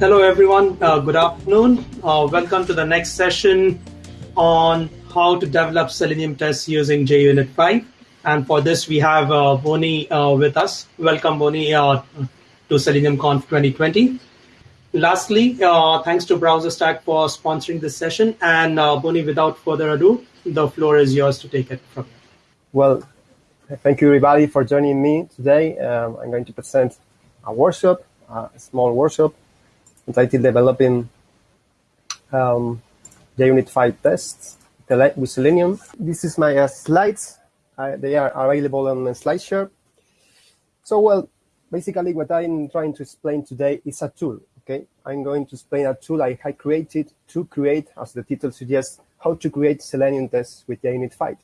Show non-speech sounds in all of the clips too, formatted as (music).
Hello, everyone. Uh, good afternoon. Uh, welcome to the next session on how to develop Selenium tests using JUnit 5. And for this, we have uh, Boni uh, with us. Welcome, Boni, uh, to Selenium Conf 2020. Lastly, uh, thanks to BrowserStack for sponsoring this session. And Boni, without further ado, the floor is yours to take it from here. Well, thank you everybody for joining me today. Um, I'm going to present a workshop, a small workshop entitled Developing um, JUnit 5 Tests with Selenium. This is my uh, slides. Uh, they are available on SlideShare. So, well, basically what I'm trying to explain today is a tool, okay? I'm going to explain a tool I created to create, as the title suggests, how to create Selenium tests with JUnit 5.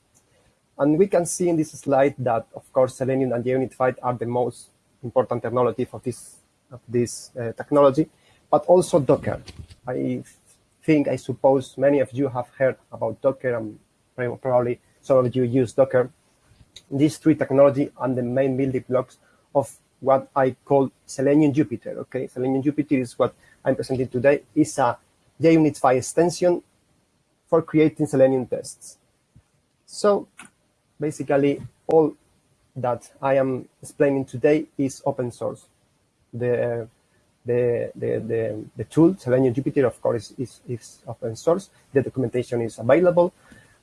And we can see in this slide that, of course, Selenium and JUnit 5 are the most important technology for this, of this uh, technology, but also Docker. I think, I suppose many of you have heard about Docker and probably some of you use Docker. These three technology are the main building blocks of what I call Selenium Jupyter. Okay, Selenium Jupyter is what I'm presenting today. is a JUnit 5 extension for creating Selenium tests. So basically all that I am explaining today is open source. The the, the, the, the tool, Selenium Jupyter, of course, is, is open source. The documentation is available.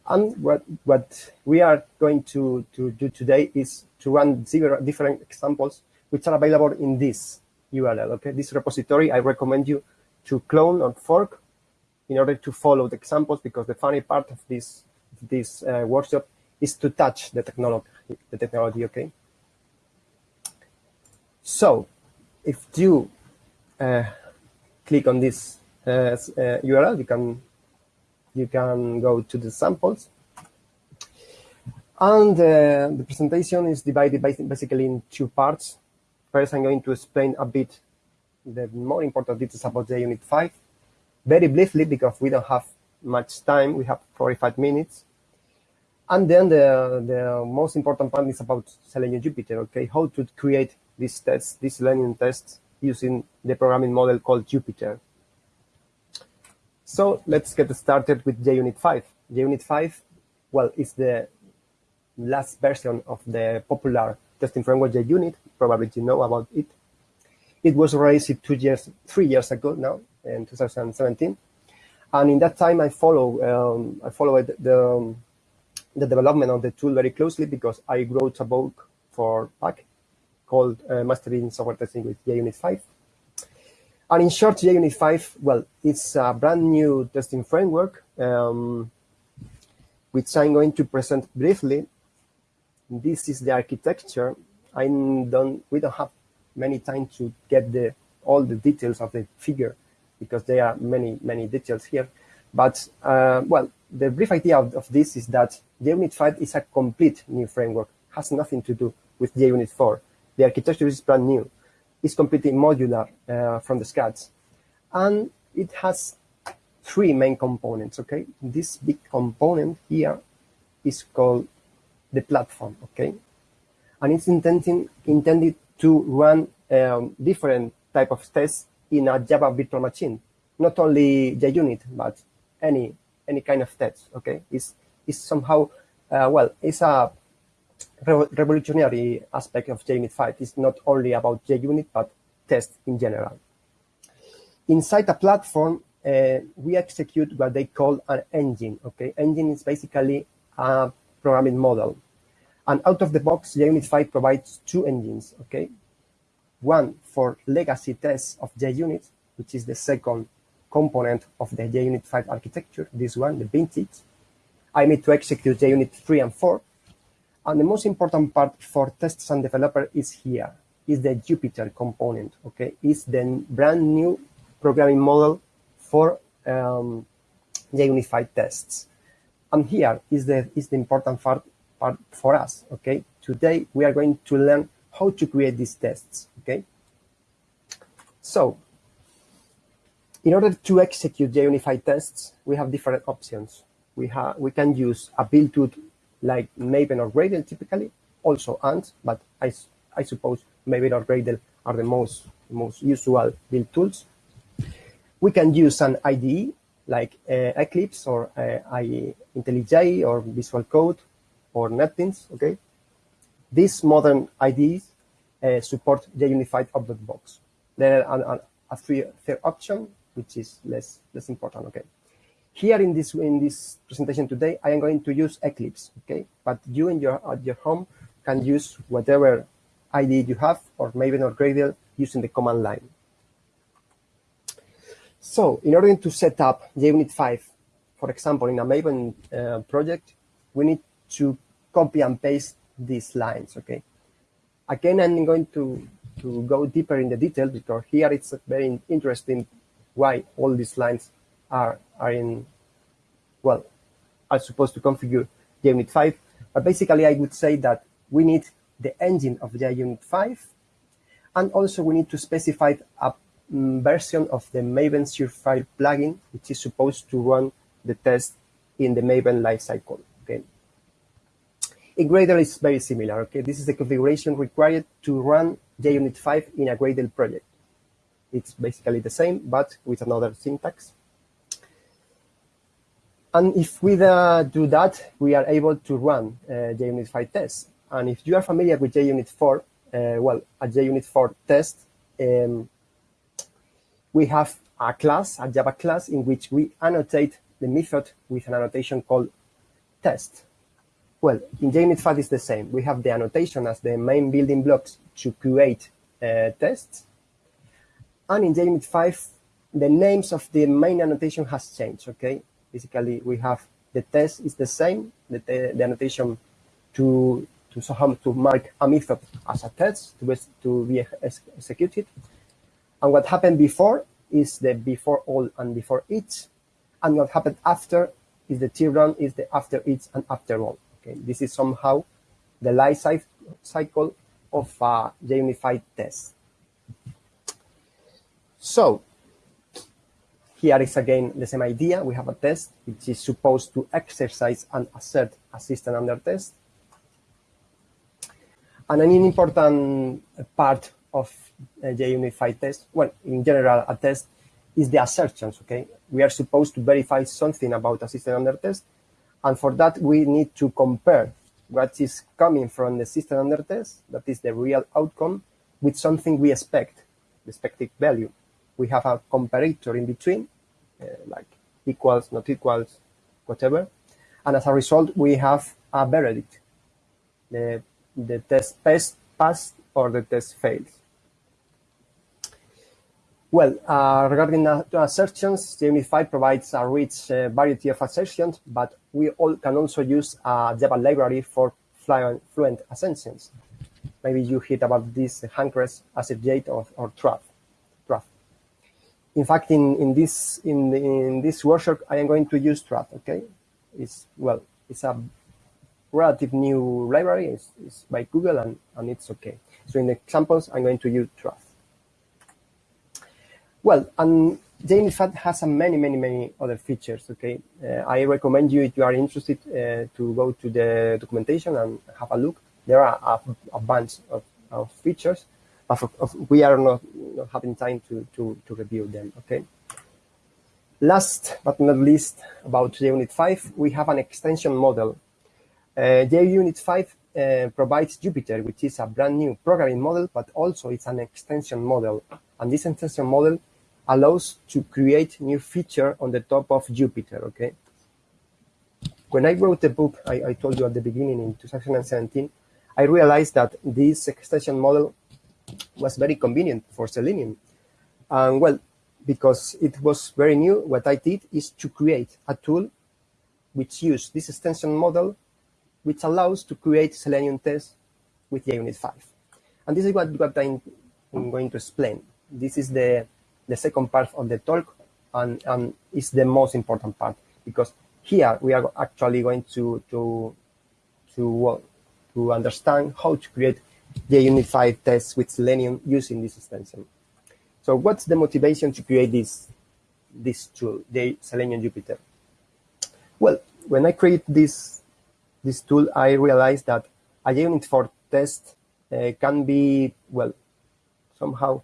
And what, what we are going to, to do today is to run several different examples, which are available in this URL, okay? This repository, I recommend you to clone or fork in order to follow the examples, because the funny part of this, this uh, workshop is to touch the technology, the technology, okay? So, if you click on this URL, uh, you can you can go to the samples. And uh, the presentation is divided basically in two parts. First, I'm going to explain a bit the more important details about JUnit 5, very briefly because we don't have much time. We have 45 minutes. And then the, the most important part is about Selenium Jupyter, okay? How to create these tests, these Selenium tests using the programming model called Jupyter. So let's get started with JUnit 5. JUnit 5, well, it's the last version of the popular testing framework JUnit. Probably you know about it. It was released two years, three years ago now, in 2017. And in that time, I follow, um, I followed the, the development of the tool very closely because I wrote a book for Packt called uh, Mastering Software Testing with JUnit 5. And in short, JUnit 5, well, it's a brand new testing framework, um, which I'm going to present briefly. This is the architecture. I don't, we don't have many time to get the all the details of the figure because there are many, many details here. But, uh, well, the brief idea of, of this is that JUnit 5 is a complete new framework, has nothing to do with JUnit 4. The architecture is brand new. It's completely modular uh, from the scratch. And it has three main components, okay? This big component here is called the platform, okay? And it's intending, intended to run um, different type of tests in a Java virtual machine. Not only JUnit, but any any kind of test, okay? It's, it's somehow, uh, well, it's a revolutionary aspect of JUnit 5 is not only about JUnit, but tests in general. Inside a platform, uh, we execute what they call an engine. Okay, engine is basically a programming model. And out of the box, JUnit 5 provides two engines. Okay, one for legacy tests of JUnit, which is the second component of the JUnit 5 architecture. This one, the vintage. I need to execute JUnit 3 and 4 and the most important part for tests and developer is here, is the Jupyter component, okay? It's the brand new programming model for um, JUnit 5 tests. And here is the, is the important part, part for us, okay? Today, we are going to learn how to create these tests, okay? So, in order to execute the JUnit 5 tests, we have different options. We, have, we can use a build tool like Maven or Gradle typically, also Ant, but I, I suppose Maven or Gradle are the most, most usual build tools. We can use an IDE like uh, Eclipse or uh, IntelliJ or Visual Code or NetBeans, okay? These modern IDEs uh, support the JUnit 5 object box. There are a third option, which is less, less important, okay? Here in this in this presentation today, I am going to use Eclipse, okay? But you in your at your home can use whatever IDE you have, or Maven or Gradle using the command line. So in order to set up JUnit 5, for example, in a Maven uh, project, we need to copy and paste these lines, okay? Again, I'm going to, to go deeper in the detail because here it's very interesting why all these lines are, are in, well, are supposed to configure JUnit 5. But basically, I would say that we need the engine of JUnit 5, and also we need to specify a mm, version of the Maven Surefire plugin, which is supposed to run the test in the Maven lifecycle. Okay. In Gradle, it's very similar. Okay, this is the configuration required to run JUnit 5 in a Gradle project. It's basically the same, but with another syntax. And if we uh, do that, we are able to run uh, JUnit 5 tests. And if you are familiar with JUnit 4, uh, well, a JUnit 4 test, um, we have a class, a Java class, in which we annotate the method with an annotation called test. Well, in JUnit 5 it's the same. We have the annotation as the main building blocks to create uh, tests. And in JUnit 5, the names of the main annotation has changed, okay? Basically, we have the test is the same, the, the annotation to to somehow to mark a method as a test to be, to be ex executed. And what happened before is the before all and before each. And what happened after is the T run is the after each and after all. Okay, this is somehow the life cycle of a JUnit 5 test. So here is again the same idea. We have a test which is supposed to exercise and assert a system under test. And an important part of a JUnit 5 test, well, in general, a test is the assertions, okay? We are supposed to verify something about a system under test. And for that, we need to compare what is coming from the system under test, that is the real outcome, with something we expect, the expected value. We have a comparator in between, uh, like equals, not equals, whatever. And as a result, we have a verdict, the the test passed or the test fails. Well, uh, regarding assertions, JUnit 5 provides a rich uh, variety of assertions, but we all can also use a Java library for fluent, assertions. Maybe you heard about this Hamcrest, AssertJ or, or Truth. In fact, in, in this in, in this workshop, I am going to use Truth. Okay, it's well, it's a relative new library. It's, it's by Google and, and it's okay. So in the examples, I'm going to use Truth. Well, and JUnit has a many, many, many other features, okay? Uh, I recommend you, if you are interested, uh, to go to the documentation and have a look. There are a, a bunch of, of features, but of, we are not, not having time to, to, to review them, okay? Last but not least, about JUnit 5, we have an extension model uh, JUnit 5 uh, provides Jupyter, which is a brand new programming model, but also it's an extension model. And this extension model allows to create new feature on the top of Jupyter, okay? When I wrote the book, I, I told you at the beginning in 2017, I realized that this extension model was very convenient for Selenium. And well, because it was very new, what I did is to create a tool which used this extension model which allows to create Selenium tests with JUnit 5. And this is what, what I'm, going to explain. This is the, the second part of the talk, and, and it's the most important part, because here we are actually going to, to, to, uh, to understand how to create JUnit 5 tests with Selenium using this extension. So what's the motivation to create this, this tool, the Selenium Jupyter? Well, when I create this this tool, I realized that a JUnit 4 test uh, can be, well, somehow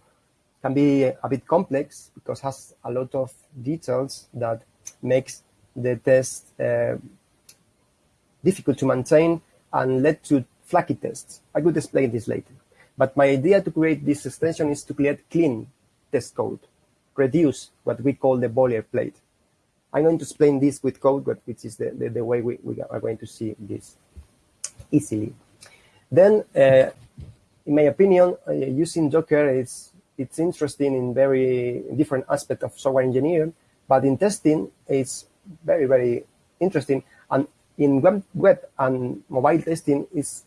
can be a bit complex because has a lot of details that makes the test uh, difficult to maintain and led to flaky tests. I could explain this later. But my idea to create this extension is to create clean test code, reduce what we call the boilerplate. I'm going to explain this with code, which is the, the, the way we, we, are going to see this easily. Then, uh, in my opinion, uh, using Docker is it's interesting in very different aspect of software engineering, but in testing, it's very, very interesting. And in web, web and mobile testing is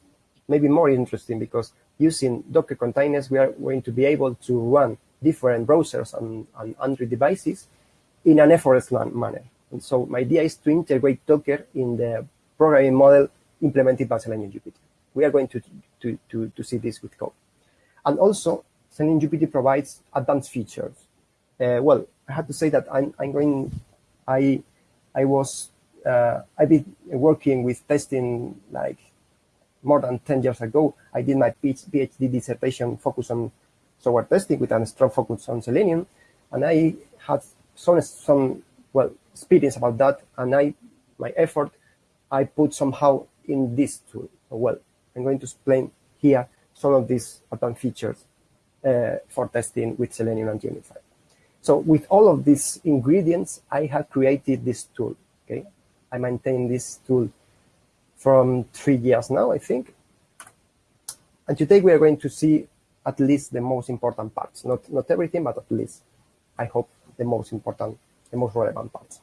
maybe more interesting because using Docker containers, we are going to be able to run different browsers and, and Android devices in an effortless manner. And so my idea is to integrate Docker in the programming model implemented by Selenium Jupyter. We are going to, to, to, to see this with code. And also, Selenium Jupyter provides advanced features. Uh, well, I have to say that I'm, I'm going, I, I was, uh, I've been working with testing like more than 10 years ago. I did my PhD dissertation focused on software testing with a strong focus on Selenium. And I had some, some well, experience about that. And I, my effort, I put somehow in this tool. Well, I'm going to explain here some of these advanced features uh, for testing with Selenium and JUnit 5. So with all of these ingredients, I have created this tool. Okay, I maintain this tool from three years now, I think. And today we are going to see at least the most important parts. Not not everything, but at least I hope the most important, the most relevant parts.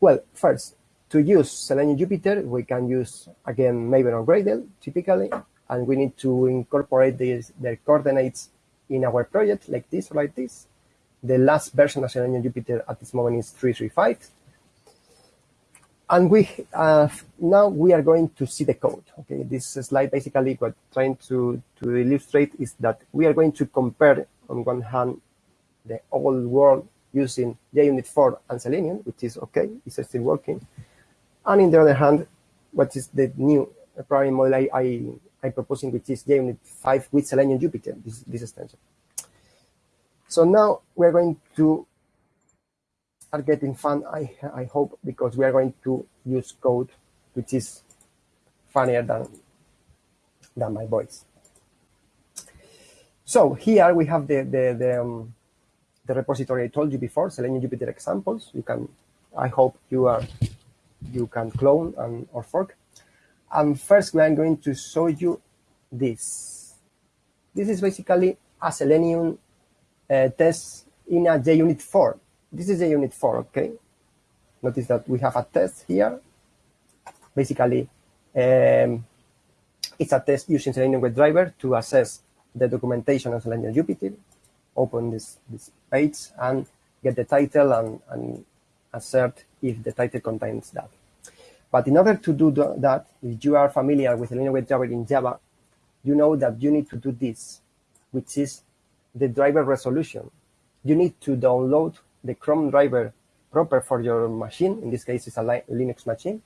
Well, first, to use Selenium Jupyter, we can use again Maven or Gradle typically, and we need to incorporate these, their coordinates in our project like this or like this. The last version of Selenium Jupyter at this moment is 335. And we uh, now we are going to see the code. Okay, this slide basically what trying to, to illustrate is that we are going to compare on one hand the old world using JUnit 4 and Selenium, which is okay, it's still working. And in the other hand, what is the new programming model I, I I'm proposing, which is JUnit 5 with Selenium Jupyter, this, this extension. So now we're going to start getting fun, I, I hope, because we are going to use code which is funnier than, than my voice. So here we have the, the, the, um, the repository I told you before, Selenium Jupyter examples. You can, I hope you are, you can clone and or fork. And first, we are going to show you this. This is basically a Selenium uh, test in a JUnit 4. This is a JUnit 4, okay? Notice that we have a test here. Basically, um, it's a test using Selenium WebDriver to assess the documentation of Selenium Jupyter. Open this, this page and get the title and, and assert if the title contains that. But in order to do that, if you are familiar with Selenium WebDriver in Java, you know that you need to do this, which is the driver resolution. You need to download the Chrome driver proper for your machine. In this case, it's a Linux machine.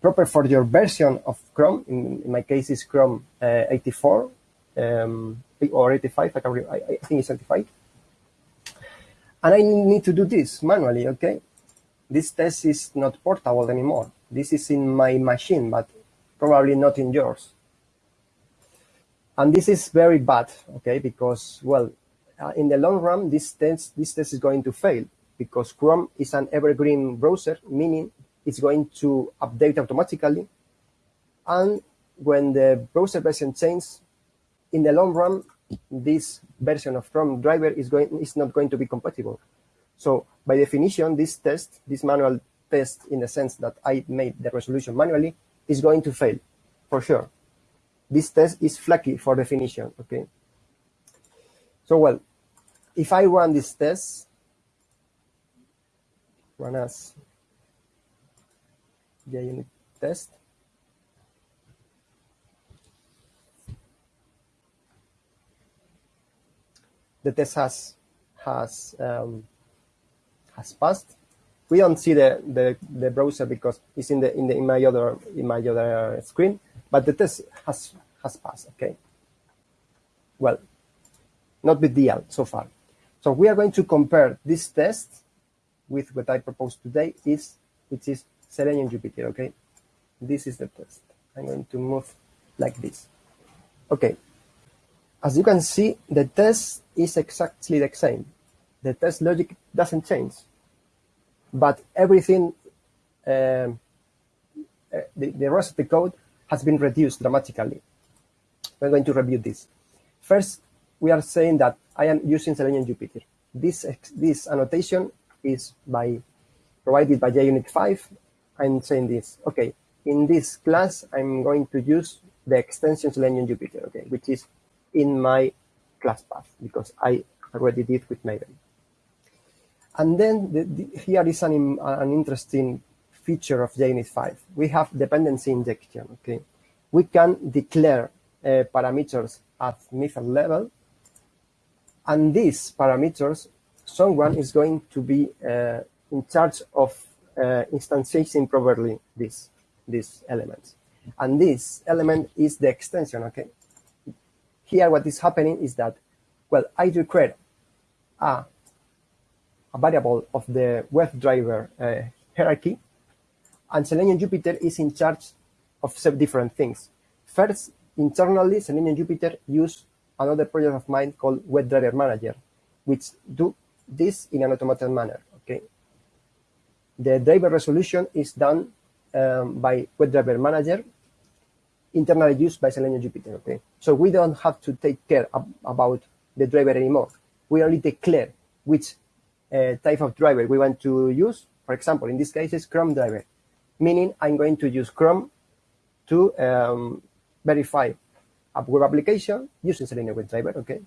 Proper for your version of Chrome. In, in my case, it's Chrome uh, 84 um, or 85. I, can I, I think it's 85. And I need to do this manually, okay? This test is not portable anymore. This is in my machine, but probably not in yours. And this is very bad, okay, because, well, uh, in the long run, this test, this test is going to fail because Chrome is an evergreen browser, meaning it's going to update automatically. And when the browser version changes, in the long run, this version of Chrome driver is going is not going to be compatible. So by definition, this test, this manual test in the sense that I made the resolution manually, is going to fail for sure. This test is flaky for definition, okay? So, well, if I run this test, run as JUnit test, the test has has um, has passed. We don't see the, the, the browser because it's in the in the in my other in my other screen but the test has, has passed, okay? Well, not big deal so far. So we are going to compare this test with what I proposed today, is which is Selenium Jupyter. Okay, this is the test. I'm going to move like this. Okay, as you can see, the test is exactly the same. The test logic doesn't change, but everything, um, uh, the, the rest of the code has been reduced dramatically. We're going to review this. First, we are saying that I am using Selenium Jupyter. This, this annotation is by provided by JUnit 5. I'm saying this, okay, in this class, I'm going to use the extension Selenium Jupyter, okay, which is in my class path because I already did with Maven. And then the, the, here is an, an interesting feature of JUnit 5. We have dependency injection, okay? We can declare uh, parameters at method level, and these parameters, someone is going to be uh, in charge of uh, instantiating properly this these elements. And this element is the extension, okay? Here, what is happening is that, well, I declare a, a variable of the WebDriver uh, hierarchy, and Selenium Jupyter is in charge of several different things. First, internally, Selenium Jupyter use another project of mine called WebDriver Manager, which do this in an automated manner, okay? The driver resolution is done um, by WebDriver Manager internally used by Selenium Jupyter, okay? So we don't have to take care ab about the driver anymore. We only declare which uh, type of driver we want to use. For example, in this case, it's Chrome driver, meaning I'm going to use Chrome to um, verify a web application using Selenium WebDriver, okay?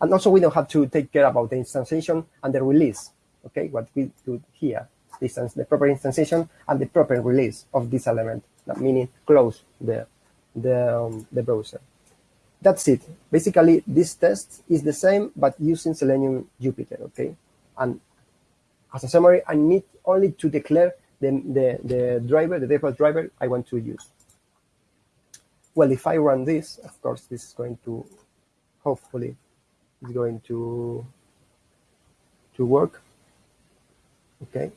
And also we don't have to take care about the instantiation and the release, okay? What we do here, distance, the proper instantiation and the proper release of this element that meaning close the, the, um, the browser. That's it. Basically, this test is the same, but using Selenium Jupyter, okay? And as a summary, I need only to declare the, the, the driver, the default driver I want to use. Well, if I run this, of course, this is going to, hopefully, is going to, to work. Okay.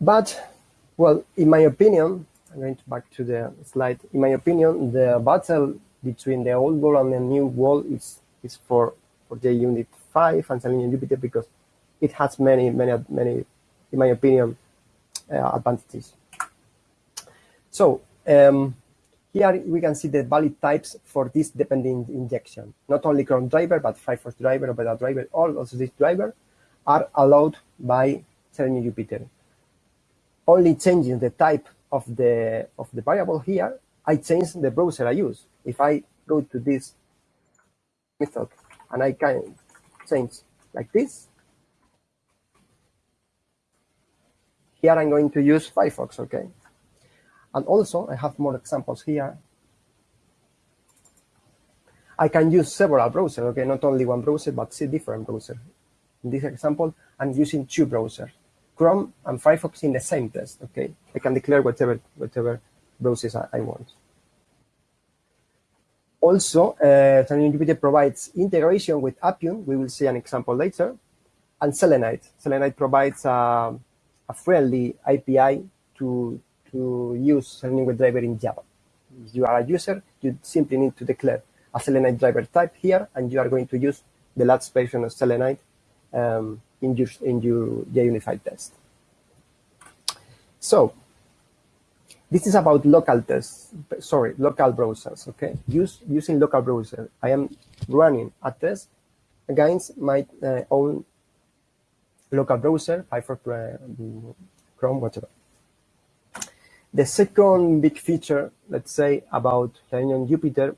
But, well, in my opinion, I'm going to back to the slide. In my opinion, the battle between the old wall and the new wall is is for for JUnit 5 and Selenium Jupiter because it has many, many, many, in my opinion, uh, advantages. So um, here we can see the valid types for this dependent injection. Not only Chrome driver, but Firefox driver, Opera driver, all of these drivers are allowed by Selenium Jupyter only changing the type of the of the variable here, I change the browser I use. If I go to this method and I can change like this, here I'm going to use Firefox, okay? And also I have more examples here. I can use several browsers, okay? Not only one browser, but see different browsers. In this example, I'm using two browsers. Chrome and Firefox in the same test, okay? I can declare whatever, whatever browsers I, I want. Also, uh, Jupyter provides integration with Appium. We will see an example later. And Selenide. Selenide provides a, a friendly API to, to use Selenium WebDriver in Java. If you are a user, you simply need to declare a Selenide driver type here, and you are going to use the last version of Selenide um, in your, in your JUnit test. So this is about local tests, sorry, local browsers, okay? Use, using local browser, I am running a test against my uh, own local browser, Firefox, uh, Chrome, whatever. The second big feature, let's say, about Selenium Jupyter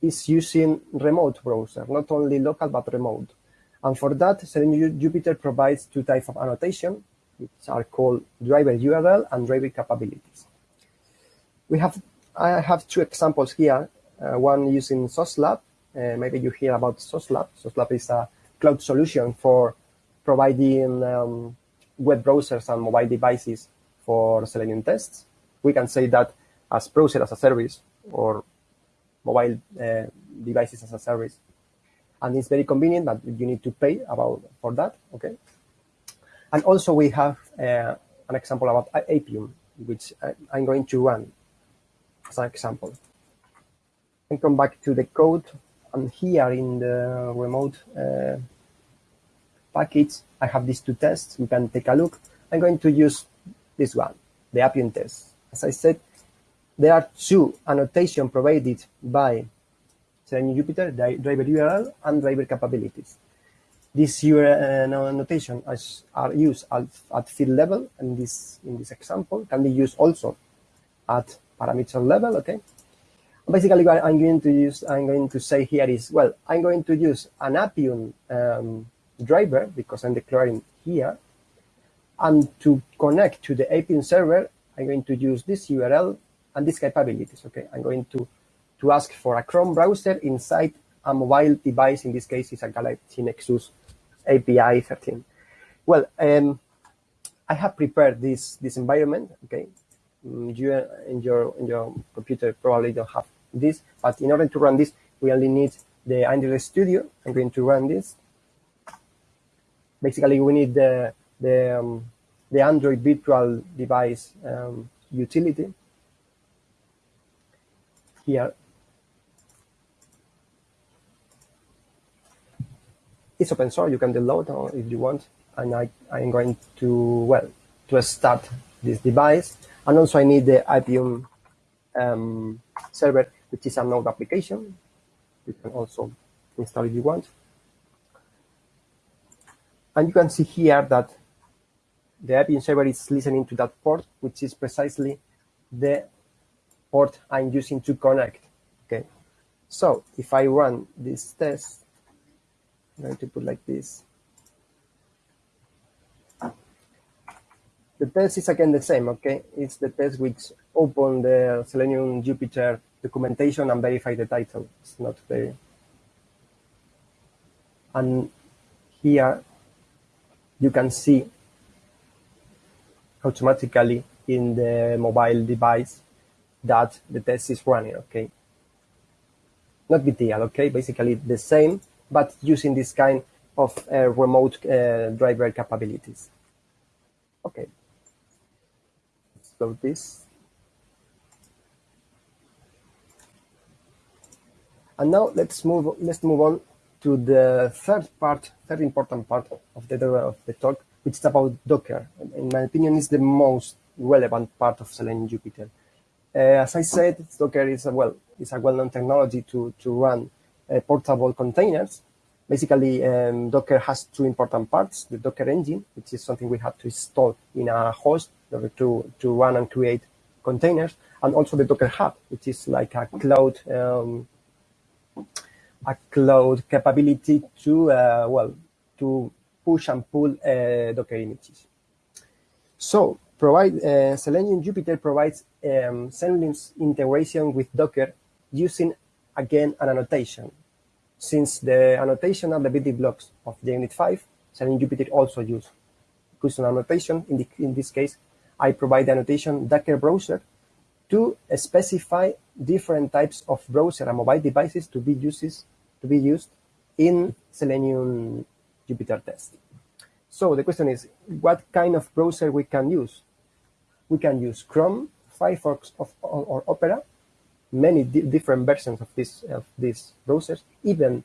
is using remote browser, not only local, but remote. And for that, Selenium Jupyter provides two types of annotation, which are called driver URL and driver capabilities. We have, I have two examples here, uh, one using Sauce Labs. Uh, maybe you hear about Sauce Labs. SOSLab is a cloud solution for providing um, web browsers and mobile devices for Selenium tests. We can say that as browser as a service or mobile uh, devices as a service. And it's very convenient, but you need to pay about for that, okay? And also we have uh, an example about Appium, which I, I'm going to run as an example. And come back to the code, and here in the remote uh, package, I have these two tests. You can take a look. I'm going to use this one, the Appium test. As I said, there are two annotation provided by Selenium Jupyter, driver URL and driver capabilities. These URL uh, annotation are used at, at field level, and this in this example can be used also at parameter level. Okay. Basically, what I'm going to use, I'm going to say here is, well, I'm going to use an Appium um, driver because I'm declaring here, and to connect to the Appium server, I'm going to use this URL and these capabilities. Okay, I'm going to to ask for a Chrome browser inside a mobile device. In this case, it's a Galaxy Nexus API 13. Well, um, I have prepared this this environment. Okay, mm, you in your in your computer probably don't have this, but in order to run this, we only need the Android Studio. I'm going to run this. Basically, we need the the um, the Android virtual device um, utility here. It's open source, you can download if you want. And I, I'm going to, well, to start this device. And also I need the Appium um, server, which is a node application. You can also install if you want. And you can see here that the Appium server is listening to that port, which is precisely the port I'm using to connect. Okay, so if I run this test, I'm going to put like this. The test is again the same, okay? It's the test which open the Selenium Jupyter documentation and verify the title. It's not very... And here you can see automatically in the mobile device that the test is running, okay? Not big okay? Basically the same, but using this kind of uh, remote uh, driver capabilities. Okay, let's load this. And now let's move let's move on to the third part, third important part of the of the talk, which is about Docker. In my opinion, is the most relevant part of Selenium Jupyter. Uh, as I said, Docker is a well is a well-known technology to to run uh, portable containers. Basically, um, Docker has two important parts: the Docker engine, which is something we have to install in a host in order to to run and create containers, and also the Docker Hub, which is like a cloud um, a cloud capability to uh, well to push and pull uh, Docker images. So provide uh, Selenium Jupyter provides um, Selenium's integration with Docker using again an annotation. Since the annotation are the building blocks of JUnit 5, Selenium Jupyter also use custom annotation. In, the, in this case, I provide the annotation Docker browser to specify different types of browser and mobile devices to be uses to be used in Selenium Jupyter test. So the question is, what kind of browser we can use? We can use Chrome, Firefox, or, or Opera, many di different versions of this of these browsers, even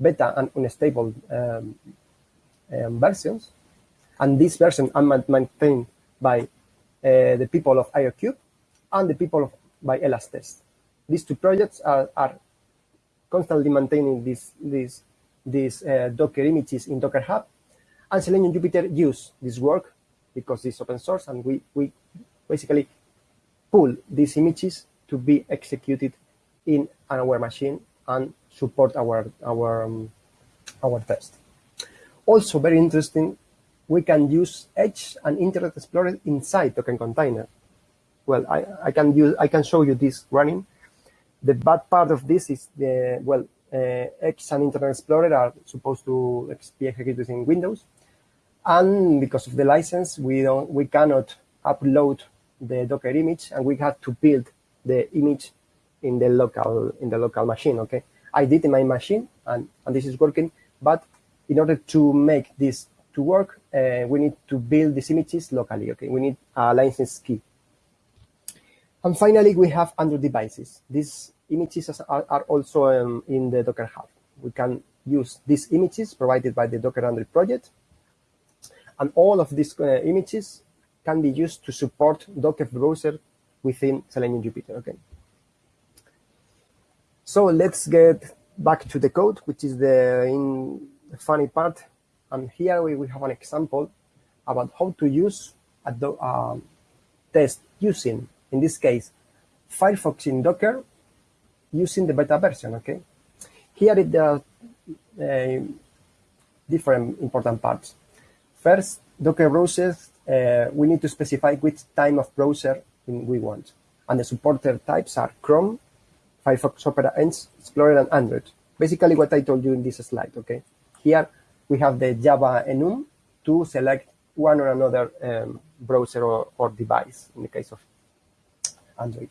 beta and unstable um, um, versions. And these versions are maintained by uh, the people of Aerokube and the people of, by Elastest. These two projects are, are constantly maintaining these these these uh, Docker images in Docker Hub, and Selenium Jupyter use this work because it's open source, and we we basically pull these images to be executed in our machine and support our our um, our test. Also, very interesting, we can use Edge and Internet Explorer inside Docker Container. Well, I, I can use I can show you this running the bad part of this is the, well, uh, Edge and Internet Explorer are supposed to be executed in Windows. And because of the license, we don't, we cannot upload the Docker image and we have to build the image in the local, in the local machine, okay? I did in my machine, and, and this is working. But in order to make this to work, uh, we need to build these images locally. Okay, we need a license key. And finally, we have Android devices. These images are, are also um, in the Docker Hub. We can use these images provided by the Docker Android project. And all of these uh, images can be used to support Docker browser within Selenium Jupyter. Okay. So let's get back to the code, which is the, in, the funny part. And here we, we have an example about how to use a do, uh, test using, in this case, Firefox in Docker using the beta version, okay? Here are uh, different important parts. First, Docker browsers, uh, we need to specify which time of browser we want. And the supported types are Chrome, Firefox, Opera, Explorer, and Android. Basically what I told you in this slide, okay? Here we have the Java enum to select one or another um, browser or, or device in the case of Android.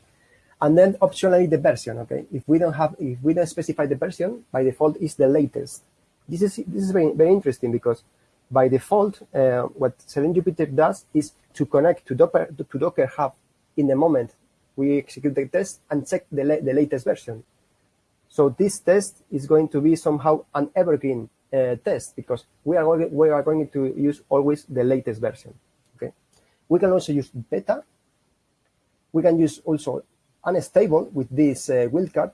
And then optionally the version, okay? If we don't have, if we don't specify the version, by default is the latest. This is, this is very, very interesting because by default, uh, what Selenium Jupyter does is to connect to Docker, to Docker Hub in the moment we execute the test and check the, la the latest version. So this test is going to be somehow an evergreen uh, test because we are, we are going to use always the latest version. Okay. We can also use beta. We can use also unstable with this uh, wildcard.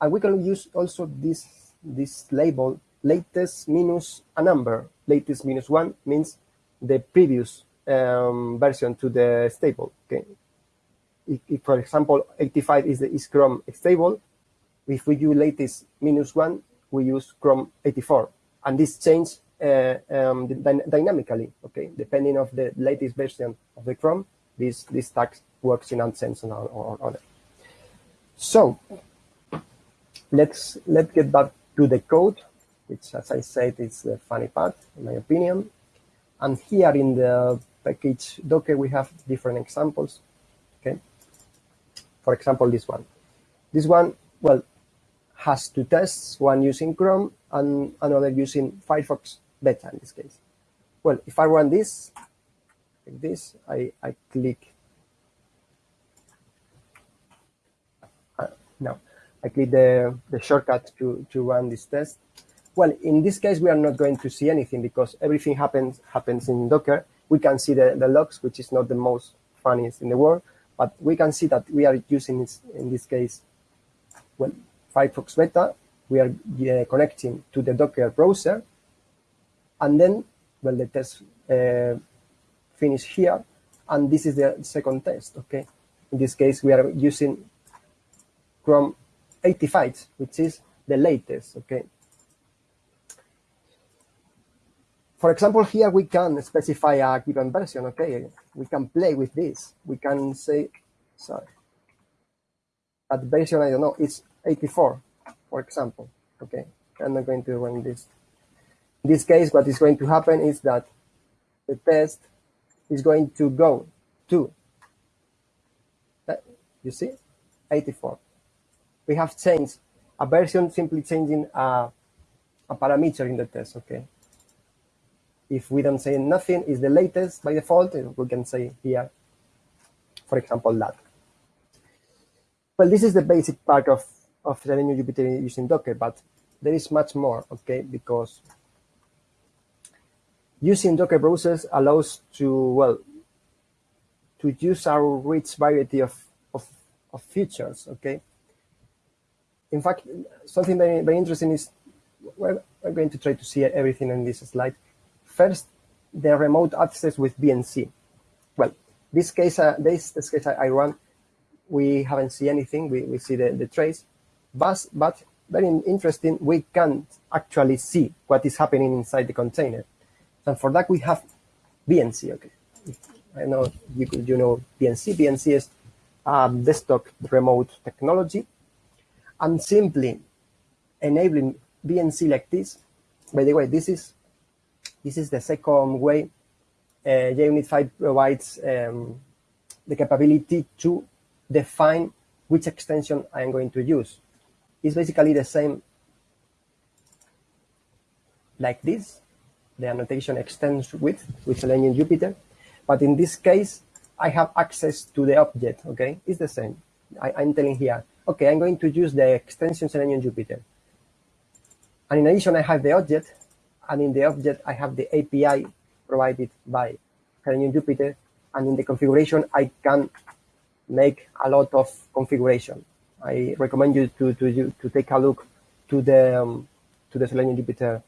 And we can use also this, this label latest minus a number. Latest minus one means the previous um, version to the stable. Okay. If, if, for example, 85 is the is Chrome stable, if we use latest minus one, we use Chrome 84. And this change uh, um, dynamically, okay, depending of the latest version of the Chrome, this, this tag works in AdSense or, or, or So let's, let's get back to the code, which as I said, is the funny part, in my opinion. And here in the package Docker, we have different examples, okay? For example, this one. This one, well, has two tests, one using Chrome and another using Firefox beta in this case. Well, if I run this, like this, I, I click, uh, no, I click the, the shortcut to, to run this test. Well, in this case, we are not going to see anything because everything happens happens in Docker. We can see the, the logs, which is not the most funniest in the world, but we can see that we are using, this, in this case, well, Firefox Beta, we are uh, connecting to the Docker browser, and then, well, the test uh, finish here, and this is the second test, okay? In this case, we are using Chrome 85, which is the latest, okay? For example, here we can specify a given version, okay? We can play with this. We can say, sorry, that version, I don't know, it's 84, for example. Okay, I'm not going to run this. In this case, what is going to happen is that the test is going to go to, you see, 84. We have changed a version, simply changing a, a parameter in the test, okay? If we don't say nothing is the latest by default, we can say here, for example, that. Well, this is the basic part of of Selenium Jupyter using Docker, but there is much more, okay? Because using Docker browsers allows to, well, to use our rich variety of, of, of features, okay? In fact, something very, very interesting is, we're, we're going to try to see everything in this slide. First, the remote access with VNC. Well, this case, uh, this, this case I, I run, we haven't seen anything. We, we see the, the trace but, but very interesting, we can't actually see what is happening inside the container. And for that, we have VNC. Okay, I know you, you know VNC. VNC is desktop remote technology. And simply enabling VNC like this, by the way, this is this is the second way uh, JUnit 5 provides um, the capability to define which extension I am going to use. It's basically the same like this. The annotation extends with, with Selenium Jupyter. But in this case, I have access to the object, okay? It's the same. I, I'm telling here, okay, I'm going to use the extension Selenium Jupyter. And in addition, I have the object, and in the object, I have the API provided by Selenium Jupyter. And in the configuration, I can make a lot of configuration. I recommend you to, to, to take a look to the, um, to the Selenium Jupyter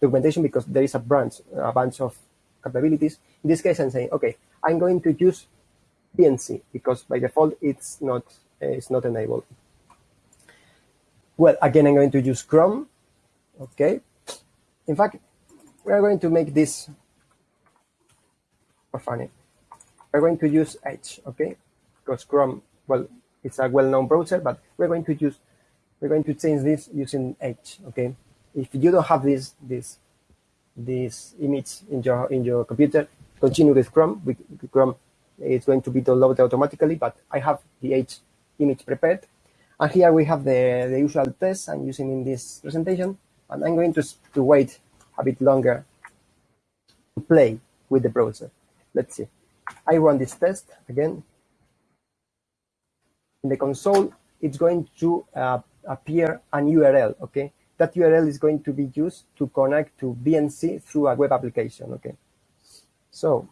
documentation because there is a branch, a bunch of capabilities. In this case, I'm saying, okay, I'm going to use VNC because by default it's not it's not enabled. Well, again, I'm going to use Chrome. Okay. In fact, we're going to make this for funny. We're going to use Edge, okay? Because Chrome, well, it's a well-known browser, but we're going to use we're going to change this using Edge, okay? If you don't have this this this image in your in your computer, continue with Chrome. With Chrome, it's going to be downloaded automatically, but I have the Edge image prepared. And here we have the, the usual tests I'm using in this presentation. And I'm going to, to wait a bit longer to play with the browser. Let's see. I run this test again. In the console, it's going to uh, appear an URL, okay? That URL is going to be used to connect to VNC through a web application, okay? So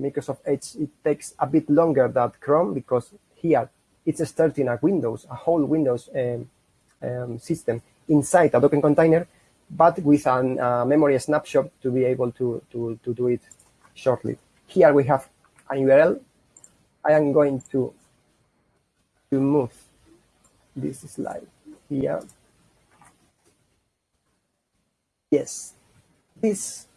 Microsoft Edge, it takes a bit longer than Chrome because here it's starting a Windows, a whole Windows um, um, system inside a Docker container, but with a memory snapshot to be able to, to, to do it shortly. Here we have a URL. I am going to, to move this slide here. Yes, this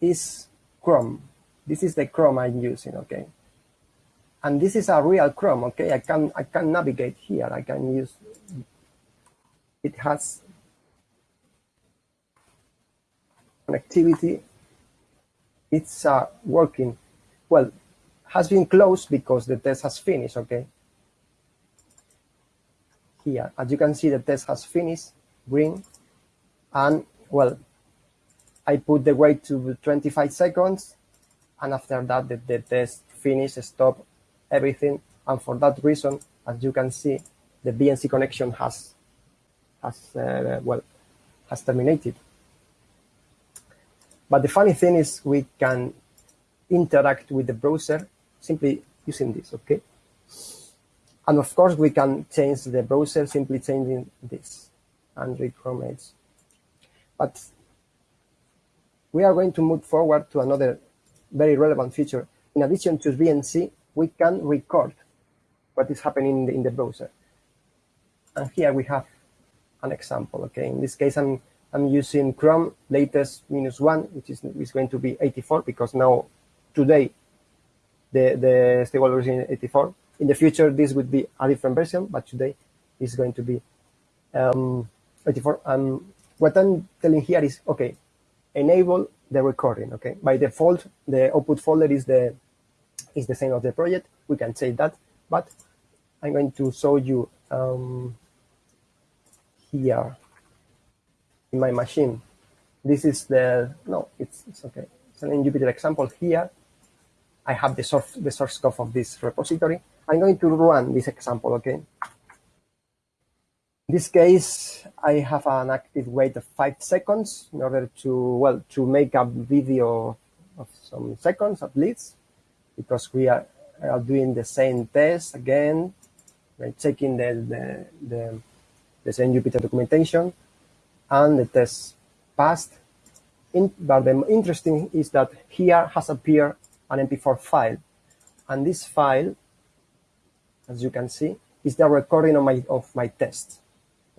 is Chrome. This is the Chrome I'm using, okay? And this is a real Chrome, okay? I can I can navigate here. I can use it has connectivity. It's uh, working. Well, has been closed because the test has finished, okay? Here, as you can see, the test has finished, green, and well, I put the wait to 25 seconds, and after that, the, the test finished, stop everything, and for that reason, as you can see, the VNC connection has, has uh, well, has terminated. But the funny thing is we can interact with the browser simply using this, okay? And of course, we can change the browser simply changing this, Android Chrome Edge. But we are going to move forward to another very relevant feature. In addition to VNC, we can record what is happening in the, in the browser. And here we have an example, okay? In this case, I'm, I'm using Chrome latest minus one, which is, is going to be 84 because now today the, the stable version is 84. In the future, this would be a different version, but today is going to be um, 84. And what I'm telling here is, okay, enable the recording, okay? By default, the output folder is the is the same of the project. We can say that, but I'm going to show you um, here in my machine. This is the, no, it's, it's okay. It's an Jupyter example here. I have the source, the source code of this repository. I'm going to run this example, okay? In this case, I have an active wait of five seconds in order to, well, to make a video of some seconds at least, because we are, are doing the same test again, we're checking the, the, the, the same Jupyter documentation, and the test passed. In, but the interesting is that here has appeared an MP4 file, and this file, as you can see, is the recording of my, of my test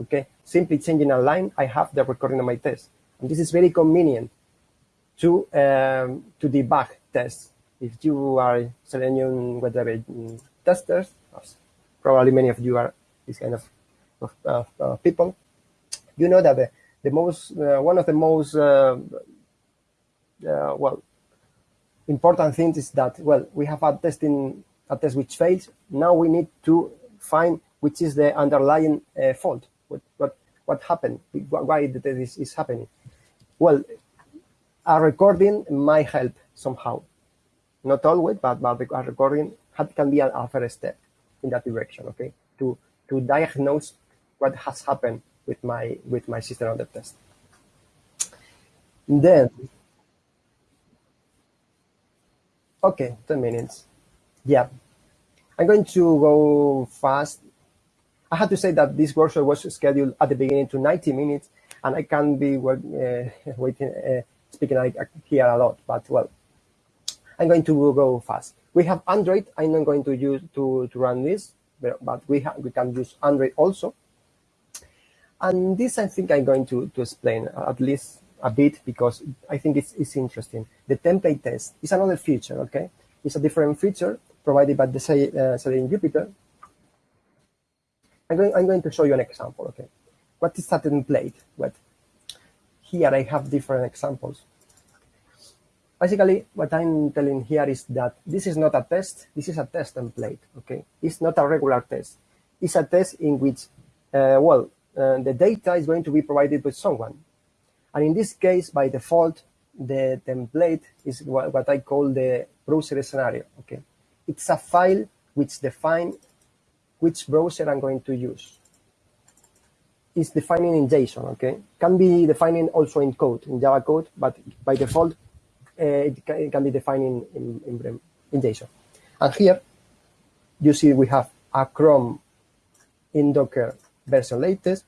okay? Simply changing a line, I have the recording of my test. And this is very convenient to, um, to debug tests. If you are Selenium whatever testers, probably many of you are this kind of, of uh, people, you know that the, the most, uh, one of the most, uh, uh, well, important things is that, well, we have a testing, a test which fails. Now we need to find which is the underlying uh, fault what happened, why the test is, is happening. Well, a recording might help somehow. Not always, but, but a recording can be a, first step in that direction, okay? To, to diagnose what has happened with my, with my system on the test. Then, okay, 10 minutes. Yeah, I'm going to go fast. I have to say that this workshop was scheduled at the beginning to 90 minutes, and I can't be uh, (laughs) waiting, uh, speaking here a lot, but well, I'm going to go fast. We have Android. I'm not going to use to, to run this, but, but we have we can use Android also. And this I think I'm going to, to explain at least a bit because I think it's, it's interesting. The template test is another feature, okay? It's a different feature provided by the uh, Selenium Jupyter. I'm going, I'm going to show you an example, okay? What is a template? What? Here I have different examples. Basically, what I'm telling here is that this is not a test, this is a test template, okay? It's not a regular test. It's a test in which, uh, well, uh, the data is going to be provided by someone. And in this case, by default, the template is what, what I call the browser scenario, okay? It's a file which defines which browser I'm going to use. It's defining in JSON, okay? Can be defining also in code, in Java code, but by default, Eh, it, can, it, can, be defined in, in, in, in JSON. And here, you see we have a Chrome in Docker version latest,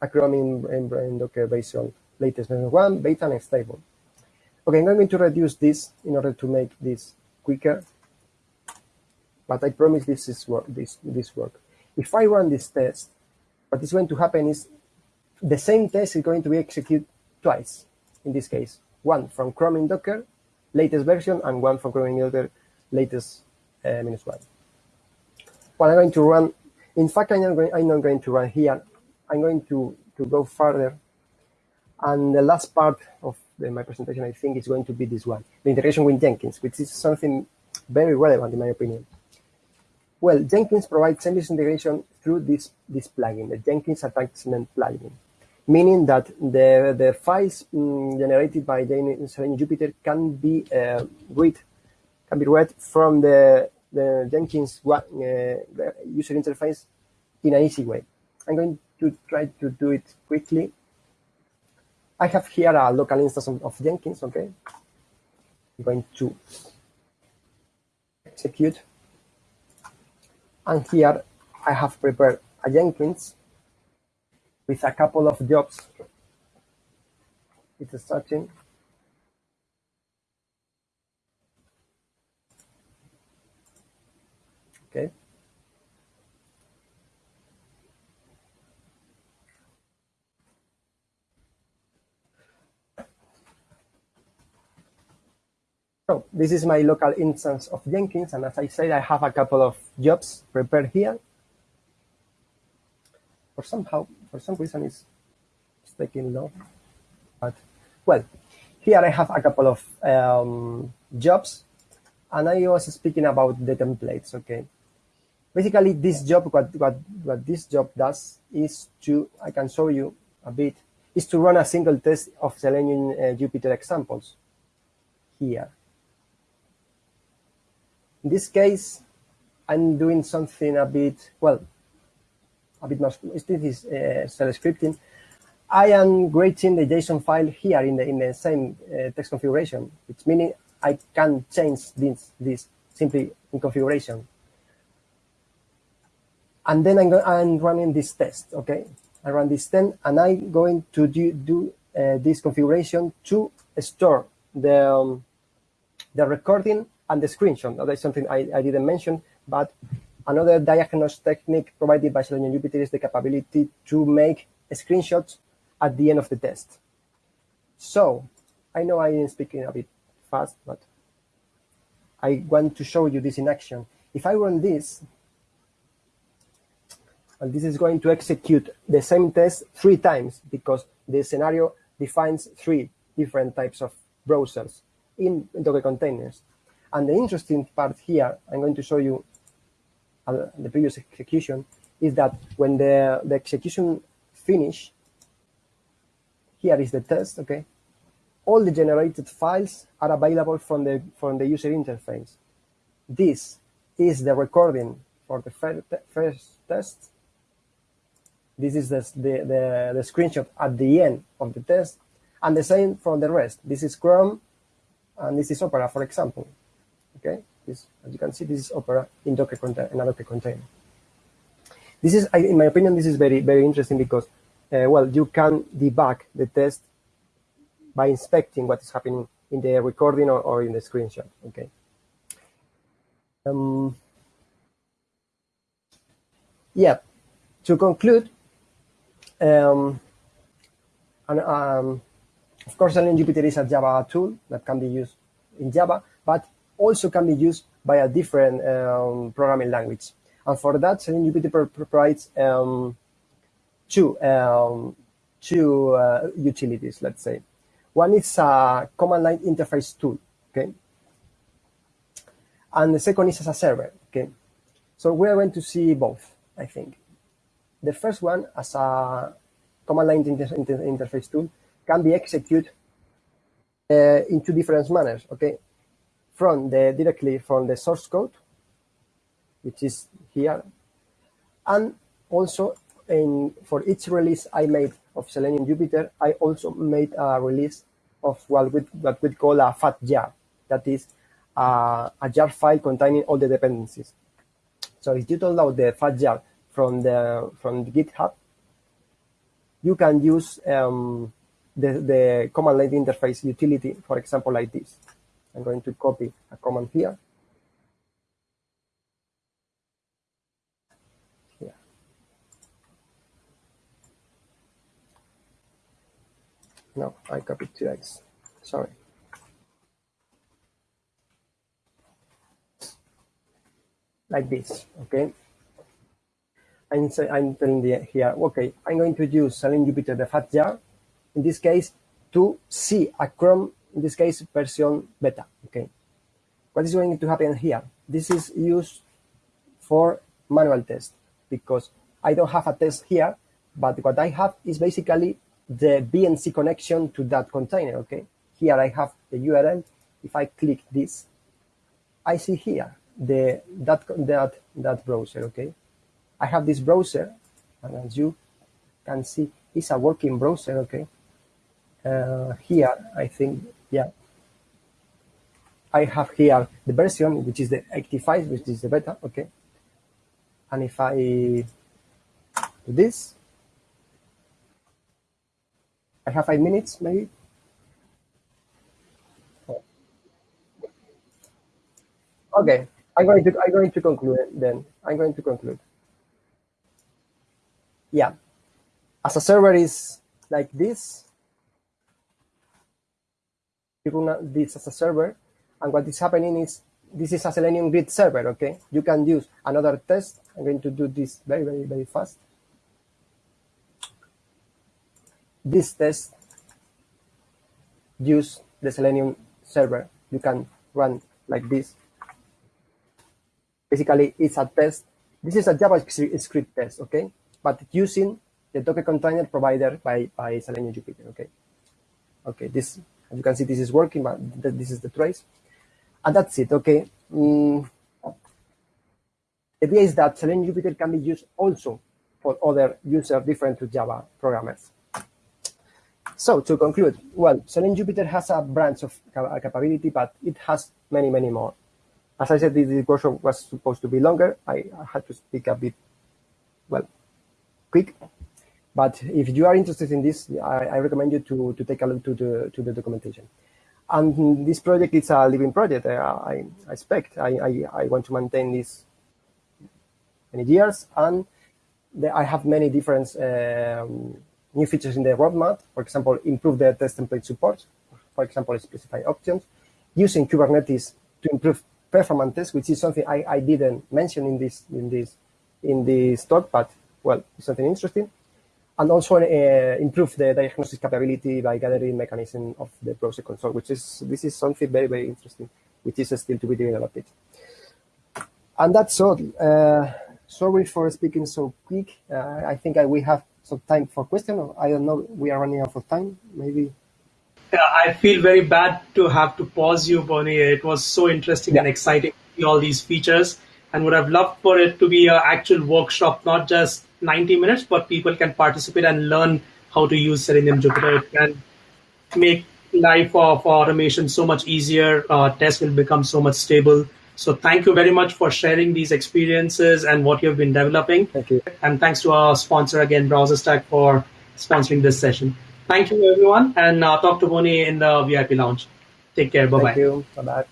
a Chrome in, in, in Docker version latest version 1, beta, and stable. Okay, I'm going to reduce this in order to make this quicker but I promise this is work. This this work. If I run this test, what is going to happen is the same test is going to be executed twice. In this case, one from Chrome in Docker, latest version, and one from Chrome in latest uh, minus one. Well, I'm going to run. In fact, I'm not going, I'm not going to run here. I'm going to to go further. And the last part of the, my presentation, I think, is going to be this one, the integration with Jenkins, which is something very relevant in my opinion. Well, Jenkins provides seamless integration through this, this plugin, the Jenkins Attachment plugin, meaning that the, the files um, generated by Selenium Jupyter can be uh, read can be read from the, the Jenkins uh, user interface in an easy way. I'm going to try to do it quickly. I have here a local instance of, of Jenkins, okay? I'm going to execute and here I have prepared a Jenkins with a couple of jobs. It's starting. Okay. So this is my local instance of Jenkins, and as I said, I have a couple of jobs prepared here. For somehow, for some reason, it's, it's taking long. But well, here I have a couple of um, jobs, and I was speaking about the templates. Okay, basically, this job, what what what this job does is to I can show you a bit is to run a single test of Selenium uh, Jupyter examples here. In this case, I'm doing something a bit, well, a bit more, this is uh, scripting. I am creating the JSON file here in the, in the same uh, text configuration, which meaning I can change this, this simply in configuration. And then I'm, I'm running this test, okay? I run this test, and I'm going to do, do uh, this configuration to store the, um, the recording and the screenshot. That is something I, I didn't mention, but another diagnostic technique provided by Selenium Jupyter is the capability to make screenshots at the end of the test. So I know I am speaking a bit fast, but I want to show you this in action. If I run this, and this is going to execute the same test three times because the scenario defines three different types of browsers in Docker containers. And the interesting part here, I'm going to show you Uh, the previous execution, is that when the, the execution finish, here is the test, okay? All the generated files are available from the, from the user interface. This is the recording for the first test. This is the, the, the, the screenshot at the end of the test. And the same for the rest. This is Chrome, and this is Opera, for example. Okay, this, as you can see, this is Opera in Docker container, in a Docker container. This is, in my opinion, this is very, very interesting because, uh, well, you can debug the test by inspecting what is happening in the recording or, or in the screenshot. Okay. Um, yeah. To conclude, um, and, um, of course, Jupyter is a Java tool that can be used in Java, but also can be used by a different um, programming language. And for that, Jupyter provides um, two, um, two uh, utilities, let's say. One is a command line interface tool, okay? And the second is as a server, okay? So we're going to see both, I think. The first one, as a command line inter inter interface tool, can be executed uh, in two different manners, okay? From the directly from the source code, which is here, and also in for each release I made of Selenium Jupyter, I also made a release of what we, what we call a fat jar, that is uh, a jar file containing all the dependencies. So if you download the fat jar from the from the GitHub, you can use um, the, the command line interface utility, for example, like this. I'm going to copy a command here. Here. No, I copied two X. Sorry. Like this, okay? I'm, I'm telling the, here, okay, I'm going to use Selenium Jupyter, the fat jar, in this case, to see a Chrome, in this case, version beta, okay? What is going to happen here? This is used for manual test because I don't have a test here, but what I have is basically the VNC connection to that container, okay? Here I have the URL. If I click this, I see here the that that that browser, okay? I have this browser, and as you can see, it's a working browser, okay? uh, here, I think, I have here the version, which is the 85, which is the beta, okay? And if I do this, I have five minutes, maybe. Oh. Okay, I'm going to I'm going to conclude then. I'm going to conclude. Yeah, as a server is like this, you run this as a server, and what is happening is this is a Selenium Grid server, okay? You can use another test. I'm going to do this very, very, very fast. This test use the Selenium server. You can run like this. Basically, it's a test. This is a JavaScript test, okay? But using the Docker container provided by, by Selenium Jupyter, okay? Okay, this as you can see, this is working, but th this is the trace. And that's it, okay? Mm. The idea is that Selenium Jupyter can be used also for other users different to Java programmers. So to conclude, well, Selenium Jupyter has a branch of capability, but it has many, many more. As I said, this workshop was supposed to be longer. I, I had to speak a bit, well, quick. But if you are interested in this, I, I, recommend you to, to take a look to the, to the documentation. And this project is a living project. I, I, I expect I, I, I, want to maintain this many years. And the, I have many different um, new features in the roadmap. For example, improve the test template support. For example, specify options. Using Kubernetes to improve performance, which is something I, I didn't mention in this in this in this talk, but well, something interesting and also uh, improve the diagnosis capability by gathering mechanism of the process console, which is this is something very very interesting, which is still to be developed. And that's all. Uh, sorry for speaking so quick. Uh, I think I, we have some time for question. I don't know. We are running out of time. Maybe. Yeah, I feel very bad to have to pause you, Boni. It was so interesting yeah. and exciting all these features, and would have loved for it to be an actual workshop, not just 90 minutes, but people can participate and learn how to use Selenium Jupyter. It can make life of automation so much easier. Uh, tests will become so much stable. So thank you very much for sharing these experiences and what you've been developing. Thank you. And thanks to our sponsor again, BrowserStack, for sponsoring this session. Thank you, everyone, and uh, talk to Boni in the VIP lounge. Take care. Bye bye. Thank you. Bye bye.